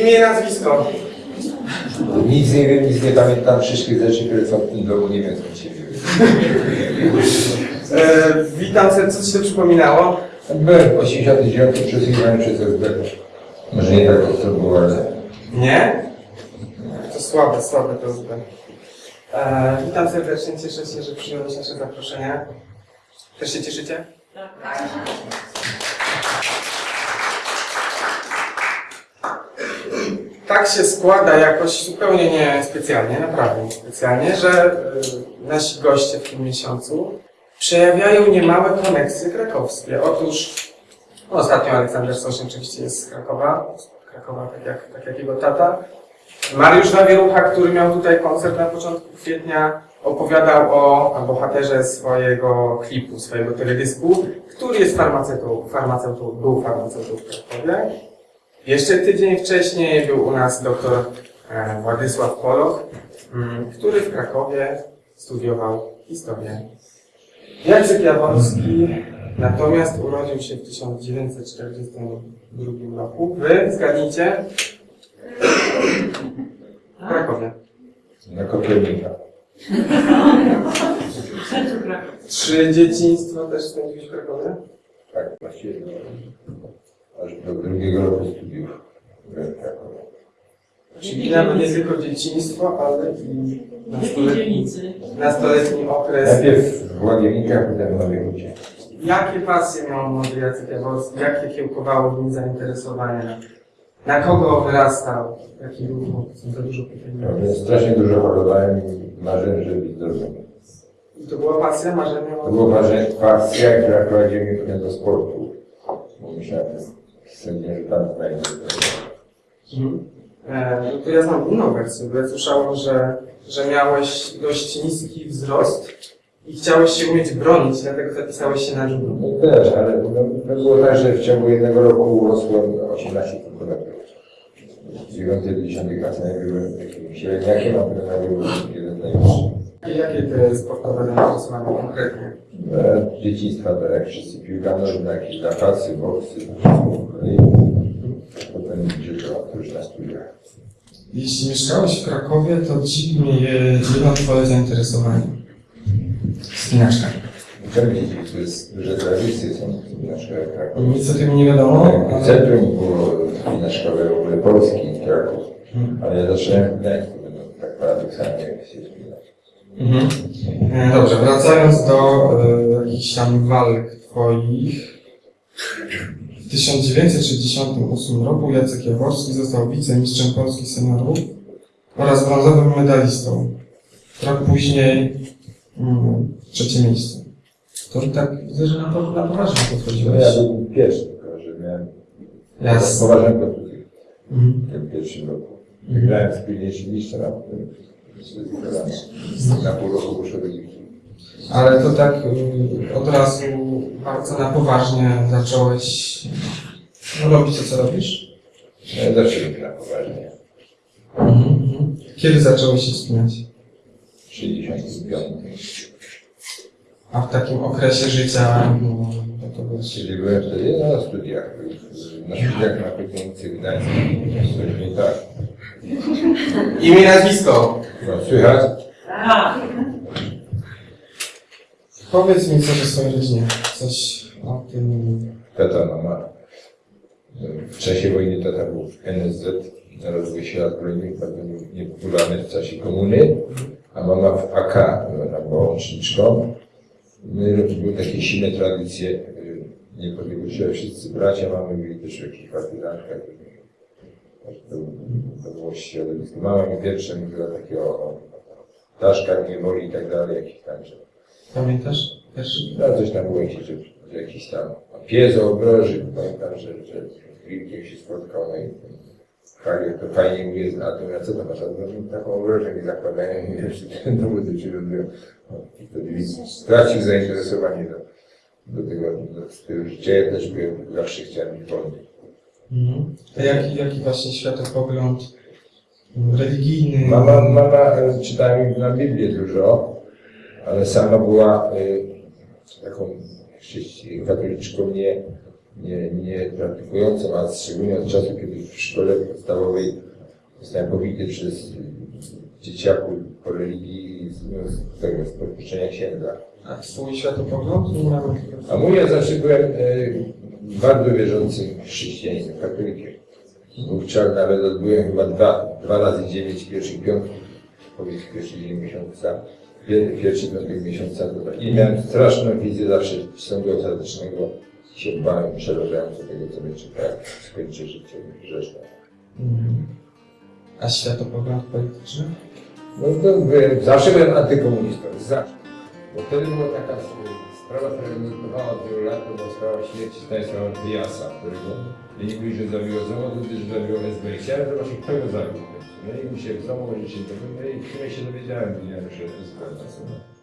Imię i nazwisko. Nic nie wiem, nic nie pamiętam, wszystkich rzeczy, które są w tym domu, nie wiem się wzięły. E, witam serdecznie, co Ci to przypominało? Byłem w 89 przesłuchiwany przez SB. Może nie tak ostro było, ale... Nie? To słabe, słabe to zbyt. E, witam serdecznie, cieszę się, że przyjąłeś nasze zaproszenie. Też się cieszycie? Tak się składa jakoś zupełnie nie specjalnie, naprawdę nie specjalnie, że y, nasi goście w tym miesiącu przejawiają niemałe koneksje krakowskie. Otóż no, ostatnio Aleksander Sośnierz oczywiście jest z Krakowa, Krakowa tak jak, tak jak jego tata. Mariusz Zawierucha, który miał tutaj koncert na początku kwietnia, opowiadał o bohaterze swojego klipu, swojego teledysku, który jest farmaceutą, farmaceutą był farmaceutą w Krakowie. Jeszcze tydzień wcześniej był u nas doktor e, Władysław Poloch, mm, który w Krakowie studiował historię. Jacek Jaworski natomiast urodził się w 1942 roku. Wy zgadnijcie? W Krakowie. Na Kopernika. Czy dzieciństwo też spędziłeś w Krakowie? Tak, właściwie aż do drugiego roku studiów w Krakowie. Czyli nawet nie tylko dzieciństwo, ale i nastoletni, nastoletni okres. Najpierw w Łagienikach, potem w Hucie. Jakie pasje miał młody Jacek Jaworski? Jakie kiełkowało w nim zainteresowania? Na kogo wyrastał? Jaki był chłopcem? Za dużo pytań. No, więc strasznie dużo chorowałem i marzyłem, żeby być zdrowym. I to była pasja, marzenie To była pasja, która prowadziła mnie potem do sportu. Bo myślałem, że tam znajdę. Mhm. E, no to ja znam inną wersję, bo ja słyszałem, że, że miałeś dość niski wzrost i chciałeś się umieć bronić, dlatego zapisałeś się na judo. No też, ale no, było tak, że w ciągu jednego roku urosłem 18 cm. W 9 i 10 klasie byłem takim średniakiem, a potem byłem jeden z najwyższych. I jakie te sportowe zainteresowania konkretnie? E, Z dzieciństwa to jak wszyscy piłka nożna, jakieś zapasy, boksy, wszystko kolei. To już na studiach. Jeśli mieszkałeś w Krakowie, to dziwi mnie jedno twoje zainteresowanie. Spinaczka. Czemu dzieci, to jest duże tradycje są na szkołach Krakowie. Nic o tym nie wiadomo, Tak, ale... Centrum było winaczkowe w ogóle Polski, Kraków. Ale ja zacząłem w Gdańsku, no, tak paradoksalnie się wspinać. Mhm. E, Dobrze, wracając do e, jakichś tam walk twoich. W 1968 roku Jacek Jaworski został wicemistrzem Polski seniorów oraz brązowym medalistą. Rok później mm, trzecie miejsce. To tak widzę, że na, po- na poważnie No podchodziłeś. ja byłem pierwszy, tylko że miałem Jasne. poważną kontuzję Mhm. w tym pierwszym roku. Wygrałem z pilniejszym mistrzem, a potem. Na pół roku do Litwy. Ale to tak y, od razu bardzo na poważnie zacząłeś no, robić to, co robisz? No robię na poważnie. Mhm. Kiedy zacząłeś się wspinać? 65. A w takim okresie życia, no, to, to wiesz, Czyli byłem wtedy no, na studiach. Na studiach na Politechnice Gdańskiej. Coś nie tak. Imię i nazwisko. No, słychać? Tak. Powiedz mi coś o swojej rodzinie. Coś o tym. Tata, mama. W czasie wojny tata był w NSZ, na rozwój sił zbrojnych, bardzo nie- niepopularny w czasie komuny, a mama w AK, ona była łączniczką. My, były takie silne tradycje y, niepodległościowe, wszyscy bracia mamy byli też w jakichś partyzankach. To, to było środowisko. Mama mi pierwsze mówiła takie o, ptaszkach, niewoli i tak dalej, tam, że Pamiętasz? Pierwszy. no coś tam było jakieś, że, jakiś tam pies obroży, pamiętam, że, że z wilkiem się spotkał, no i fajnie, to fajnie mówię, a to ja co to masz, no, taką obrożę mi zakładają i jeszcze ten dowód się robią. No, i Wtedy stracił zainteresowanie do, do tego, do stylu życia. Ja też byłem, zawsze chciałem być wolny. Mhm. A jaki, jaki właśnie światopogląd religijny? Mama, mama e, czytała mi na Biblię dużo, ale sama była y, taką katoliczką nie, nie, nie praktykującą, a szczególnie od czasu, kiedy w szkole podstawowej zostałem powity przez dzieciaków po religii z, no, z tego, z podpuszczenia księdza. A swój światopogląd? A mój ja zawsze byłem e, bardzo wierzącym chrześcijaninem, katolikiem. Wówczas nawet odbyłem chyba dwa, dwa razy dziewięć pierwszych piątków, powiedz pierwszy dzień miesiąca, pier- pierwszy piątek miesiąca. To tak. I miałem straszną wizję zawsze sądu ostatecznego. Się bałem przerażająco tego, co mnie czeka, jak skończę życie grzeszne. Mhm. A światopogląd polityczny? No to byłem, zawsze byłem antykomunistą, zawsze. Bo wtedy była taka sprawa, która nurtowała od wielu lat, to sprawa śmierci Stanisława Diasa, którego nie mówili, że zabiło samochód, gdyż zabiło SB. Chciałem zobaczyć, kto go zabił. No i mi się w domu tego, no i w się dowiedziałem, że SB.